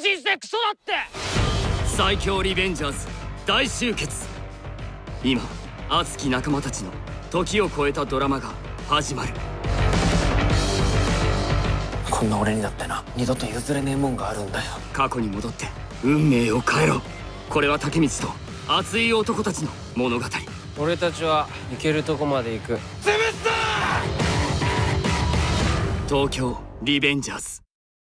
人生クソだって。最強リベンジャーズ大集結。今熱き仲間たちの時を超えたドラマが始まる。こんな俺にだってな二度と譲れねえもんがあるんだよ。過去に戻って運命を変えろ。これは竹光と熱い男たちの物語。俺たちは行けるとこまで行く。東京リベンジャーズ。